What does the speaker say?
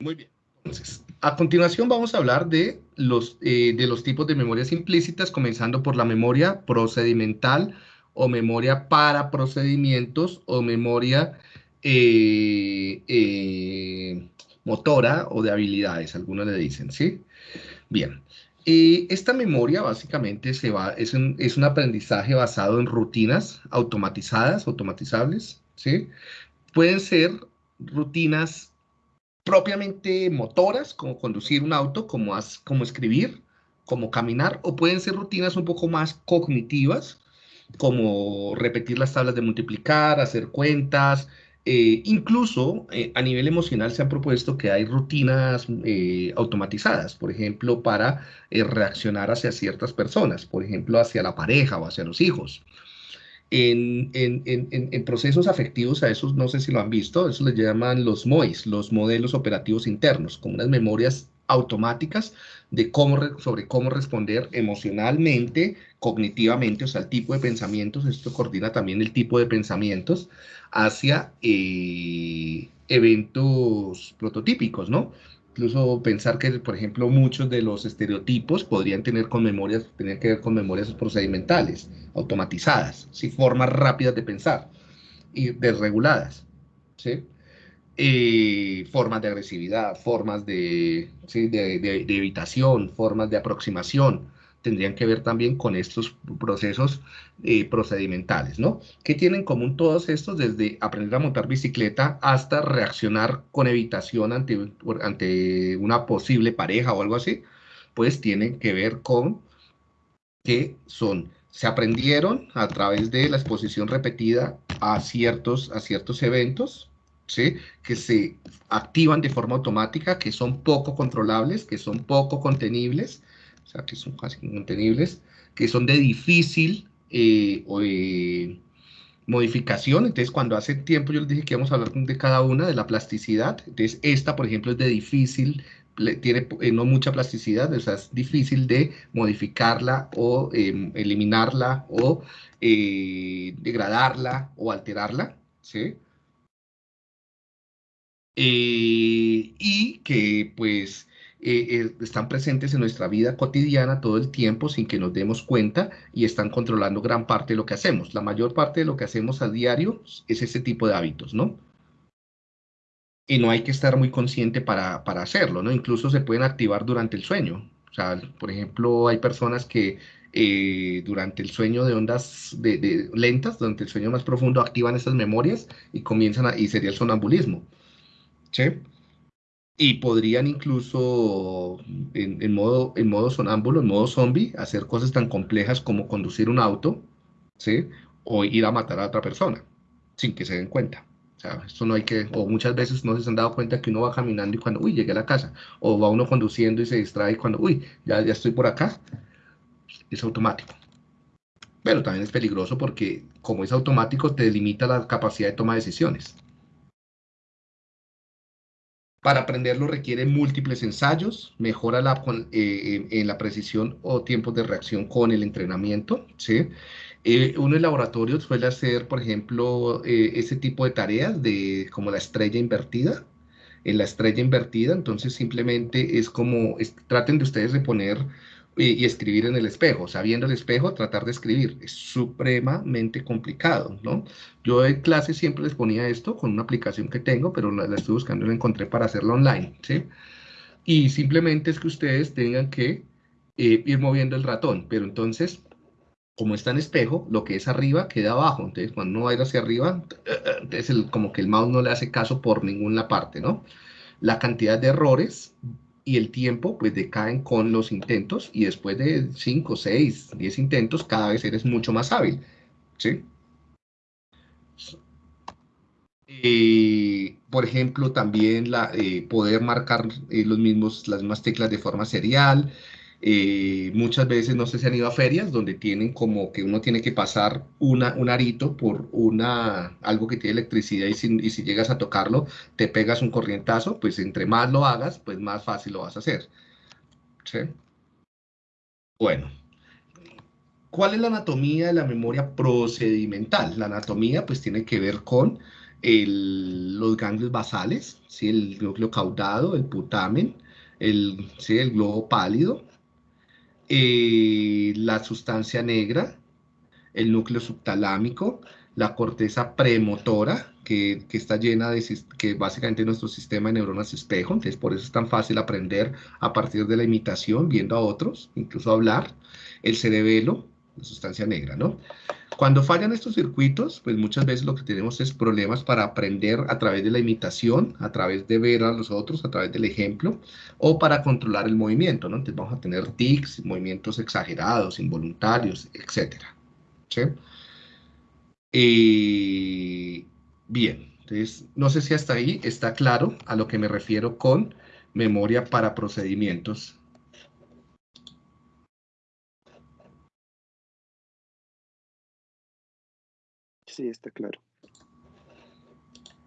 Muy bien. Entonces, a continuación vamos a hablar de los, eh, de los tipos de memorias implícitas, comenzando por la memoria procedimental o memoria para procedimientos o memoria eh, eh, motora o de habilidades, algunos le dicen, ¿sí? Bien, esta memoria básicamente se va, es, un, es un aprendizaje basado en rutinas automatizadas, automatizables, ¿sí? Pueden ser rutinas propiamente motoras, como conducir un auto, como, como escribir, como caminar, o pueden ser rutinas un poco más cognitivas, como repetir las tablas de multiplicar, hacer cuentas, eh, incluso eh, a nivel emocional se han propuesto que hay rutinas eh, automatizadas, por ejemplo, para reaccionar hacia ciertas personas, por ejemplo, hacia la pareja o hacia los hijos. En, en, procesos afectivos, a esos no sé si lo han visto, eso les llaman los MOIs, los modelos operativos internos, como unas memorias automáticas de cómo sobre cómo responder emocionalmente, cognitivamente, o sea, el tipo de pensamientos, esto coordina también el tipo de pensamientos hacia eh, eventos prototípicos, ¿no? Incluso pensar que, por ejemplo, muchos de los estereotipos podrían tener con memorias, tener que ver con memorias procedimentales, automatizadas, ¿sí? formas rápidas de pensar y desreguladas, ¿sí? Eh, formas de agresividad, formas de, de, evitación, formas de aproximación, tendrían que ver también con estos procesos eh, procedimentales, ¿no? ¿Qué tienen en común todos estos? Desde aprender a montar bicicleta hasta reaccionar con evitación ante, ante una posible pareja o algo así, pues tienen que ver con que son, se aprendieron a través de la exposición repetida a ciertos, a ciertos eventos, que se activan de forma automática, que son poco controlables, que son poco contenibles, o sea, que son casi contenibles, que son de difícil eh, eh, modificación. Entonces, cuando hace tiempo yo les dije que íbamos a hablar de cada una, de la plasticidad. Entonces, esta, por ejemplo, es de difícil, tiene eh, no mucha plasticidad, o sea, es difícil de modificarla o em, eliminarla o degradarla o alterarla, ¿sí? Eh, y que pues eh, eh, están presentes en nuestra vida cotidiana todo el tiempo sin que nos demos cuenta y están controlando gran parte de lo que hacemos. La mayor parte de lo que hacemos a diario es ese tipo de hábitos, ¿no? Y no hay que estar muy consciente para, hacerlo, ¿no? Incluso se pueden activar durante el sueño. O sea, por ejemplo, hay personas que durante el sueño de ondas de, lentas, durante el sueño más profundo, activan esas memorias y comienzan a, y sería el sonambulismo. ¿sí? Y podrían incluso, en, modo, en modo sonámbulo, en modo zombie, hacer cosas tan complejas como conducir un auto, ¿sí? O ir a matar a otra persona, sin que se den cuenta. O o muchas veces no se han dado cuenta que uno va caminando y cuando, uy, llegué a la casa, o va uno conduciendo y se distrae cuando, uy, ya, ya estoy por acá, es automático. Pero también es peligroso porque como es automático te limita la capacidad de toma de decisiones. Para aprenderlo requiere múltiples ensayos, mejora la, eh, en la precisión o tiempos de reacción con el entrenamiento. ¿sí? Eh, uno en laboratorio suele hacer, por ejemplo, eh, ese tipo de tareas de como la estrella invertida. En la estrella invertida, entonces simplemente es como, traten de ustedes de poner y, escribir en el espejo, sabiendo el espejo, tratar de escribir. Es supremamente complicado, ¿no? Yo en clase siempre les ponía esto con una aplicación que tengo, pero la, estoy buscando y la encontré para hacerlo online, ¿sí? Y simplemente es que ustedes tengan que eh, ir moviendo el ratón, pero entonces, como está en espejo, lo que es arriba queda abajo. Entonces, cuando uno va a ir hacia arriba, entonces como que el mouse no le hace caso por ninguna parte, ¿no? La cantidad de errores y el tiempo pues decaen con los intentos y después de 5, 6, 10 intentos cada vez eres mucho más hábil. ¿sí? Eh, por ejemplo, también la, eh, poder marcar eh, los mismos, las mismas teclas de forma serial, eh, muchas veces no sé si han ido a ferias donde tienen como que uno tiene que pasar una, un arito por una, algo que tiene electricidad y si, y si llegas a tocarlo te pegas un corrientazo, pues entre más lo hagas, pues más fácil lo vas a hacer. Bueno, ¿cuál es la anatomía de la memoria procedimental? La anatomía pues tiene que ver con el, los ganglios basales, ¿sí? el núcleo caudado, el putamen, el, ¿sí? el globo pálido, eh, la sustancia negra, el núcleo subtalámico, la corteza premotora, que, que, está llena de, que básicamente nuestro sistema de neuronas espejo, entonces por eso es tan fácil aprender a partir de la imitación, viendo a otros, incluso hablar, el cerebelo, sustancia negra, ¿no? Cuando fallan estos circuitos, pues muchas veces lo que tenemos es problemas para aprender a través de la imitación, a través de ver a los otros, a través del ejemplo, o para controlar el movimiento, ¿no? Entonces vamos a tener tics, movimientos exagerados, involuntarios, etc. ¿Sí? Eh, bien, entonces no sé si hasta ahí está claro a lo que me refiero con memoria para procedimientos Sí, está claro.